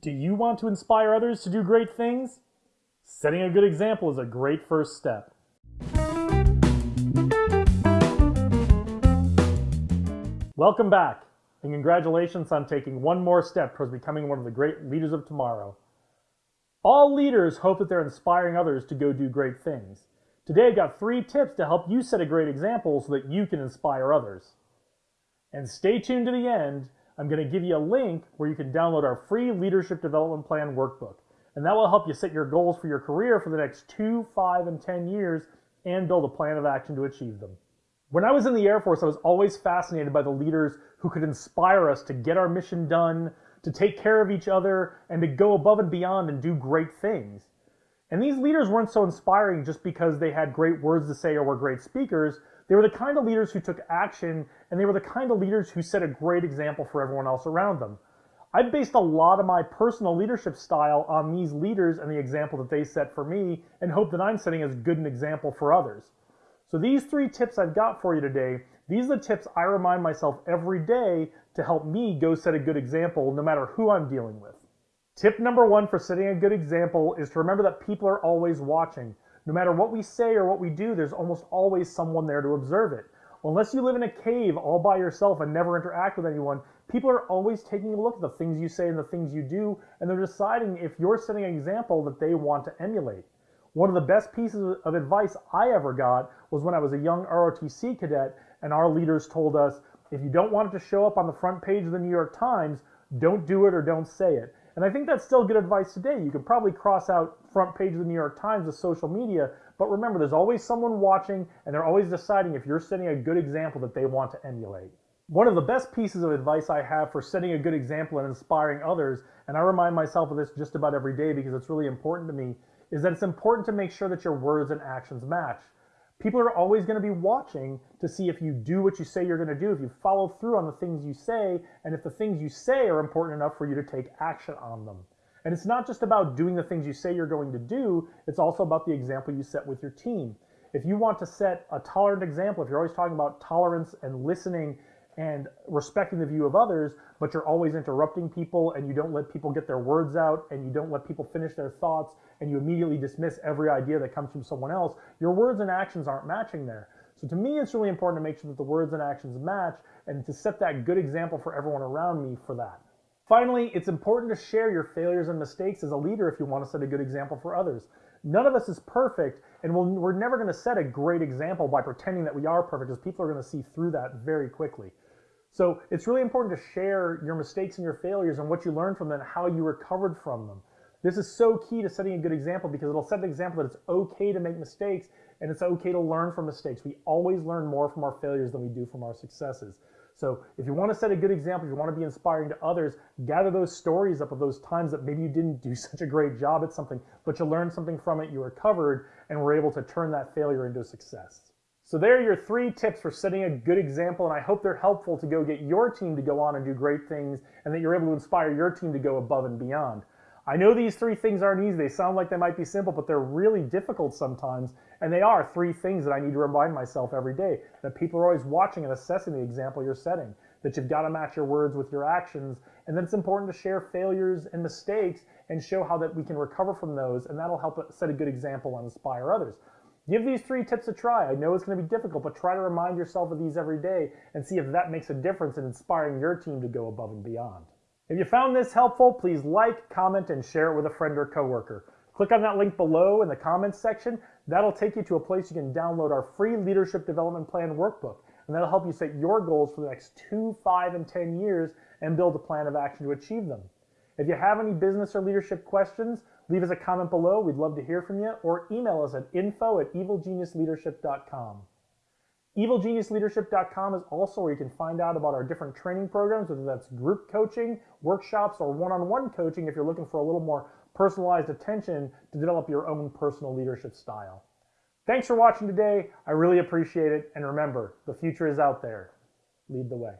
Do you want to inspire others to do great things? Setting a good example is a great first step. Welcome back, and congratulations on taking one more step towards becoming one of the great leaders of tomorrow. All leaders hope that they're inspiring others to go do great things. Today I've got three tips to help you set a great example so that you can inspire others. And stay tuned to the end I'm going to give you a link where you can download our free Leadership Development Plan workbook. And that will help you set your goals for your career for the next two, five, and 10 years and build a plan of action to achieve them. When I was in the Air Force, I was always fascinated by the leaders who could inspire us to get our mission done, to take care of each other, and to go above and beyond and do great things. And these leaders weren't so inspiring just because they had great words to say or were great speakers. They were the kind of leaders who took action, and they were the kind of leaders who set a great example for everyone else around them. I've based a lot of my personal leadership style on these leaders and the example that they set for me, and hope that I'm setting as good an example for others. So these three tips I've got for you today, these are the tips I remind myself every day to help me go set a good example no matter who I'm dealing with. Tip number one for setting a good example is to remember that people are always watching. No matter what we say or what we do, there's almost always someone there to observe it. Unless you live in a cave all by yourself and never interact with anyone, people are always taking a look at the things you say and the things you do, and they're deciding if you're setting an example that they want to emulate. One of the best pieces of advice I ever got was when I was a young ROTC cadet, and our leaders told us if you don't want it to show up on the front page of the New York Times, don't do it or don't say it. And I think that's still good advice today. You could probably cross out front page of the New York Times with social media, but remember, there's always someone watching, and they're always deciding if you're setting a good example that they want to emulate. One of the best pieces of advice I have for setting a good example and inspiring others, and I remind myself of this just about every day because it's really important to me, is that it's important to make sure that your words and actions match. People are always going to be watching to see if you do what you say you're going to do, if you follow through on the things you say, and if the things you say are important enough for you to take action on them. And it's not just about doing the things you say you're going to do, it's also about the example you set with your team. If you want to set a tolerant example, if you're always talking about tolerance and listening and respecting the view of others, but you're always interrupting people and you don't let people get their words out and you don't let people finish their thoughts and you immediately dismiss every idea that comes from someone else, your words and actions aren't matching there. So to me, it's really important to make sure that the words and actions match and to set that good example for everyone around me for that. Finally, it's important to share your failures and mistakes as a leader if you want to set a good example for others. None of us is perfect, and we we are never going to set a great example by pretending that we are perfect, because people are going to see through that very quickly. So it's really important to share your mistakes and your failures and what you learned from them and how you recovered from them. This is so key to setting a good example because it'll set the example that it's okay to make mistakes and it's okay to learn from mistakes. We always learn more from our failures than we do from our successes. So if you want to set a good example, if you want to be inspiring to others, gather those stories up of those times that maybe you didn't do such a great job at something, but you learned something from it, you recovered, and were able to turn that failure into success. So there are your three tips for setting a good example, and I hope they're helpful to go get your team to go on and do great things, and that you're able to inspire your team to go above and beyond. I know these three things aren't easy. They sound like they might be simple, but they're really difficult sometimes. And they are three things that I need to remind myself every day that people are always watching and assessing the example you're setting, that you've got to match your words with your actions, and that it's important to share failures and mistakes and show how that we can recover from those, and that'll help set a good example and inspire others. Give these three tips a try. I know it's going to be difficult, but try to remind yourself of these every day and see if that makes a difference in inspiring your team to go above and beyond. If you found this helpful, please like, comment, and share it with a friend or coworker. Click on that link below in the comments section. That'll take you to a place you can download our free Leadership Development Plan workbook, and that'll help you set your goals for the next two, five, and 10 years and build a plan of action to achieve them. If you have any business or leadership questions, leave us a comment below. We'd love to hear from you, or email us at info at evilgeniusleadership.com. EvilGeniusLeadership.com is also where you can find out about our different training programs, whether that's group coaching, workshops, or one-on-one coaching if you're looking for a little more personalized attention to develop your own personal leadership style. Thanks for watching today. I really appreciate it. And remember, the future is out there. Lead the way.